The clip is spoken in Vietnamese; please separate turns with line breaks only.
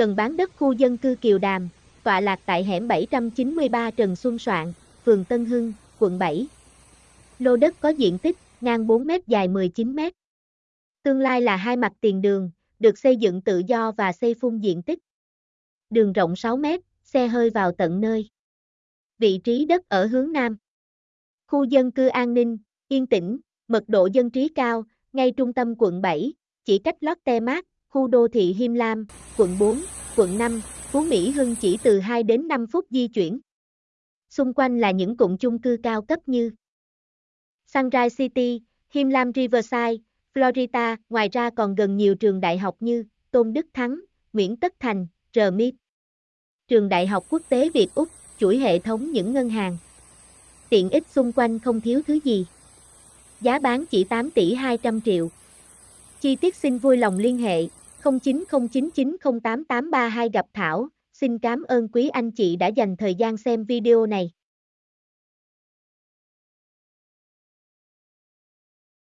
Cần bán đất khu dân cư Kiều Đàm, tọa lạc tại hẻm 793 Trần Xuân Soạn, phường Tân Hưng, quận 7. Lô đất có diện tích, ngang 4 m dài 19 m. Tương lai là hai mặt tiền đường, được xây dựng tự do và xây phun diện tích. Đường rộng 6 m, xe hơi vào tận nơi. Vị trí đất ở hướng Nam. Khu dân cư an ninh, yên tĩnh, mật độ dân trí cao, ngay trung tâm quận 7, chỉ cách Lotte Mart, khu đô thị Him Lam, quận 4, quận 5, Phú Mỹ Hưng chỉ từ 2 đến 5 phút di chuyển. Xung quanh là những cụm chung cư cao cấp như Sunrise City, Him Lam Riverside, Florida, ngoài ra còn gần nhiều trường đại học như Tôn Đức Thắng, Nguyễn Tất Thành, RMIT. Trường Đại học Quốc tế Việt Úc, chuỗi hệ thống những ngân hàng. Tiện ích xung quanh không thiếu thứ gì. Giá bán chỉ 8 tỷ 200 triệu. Chi tiết xin vui lòng liên hệ 0909908832 gặp Thảo. Xin cảm ơn quý anh chị đã dành thời gian xem video này.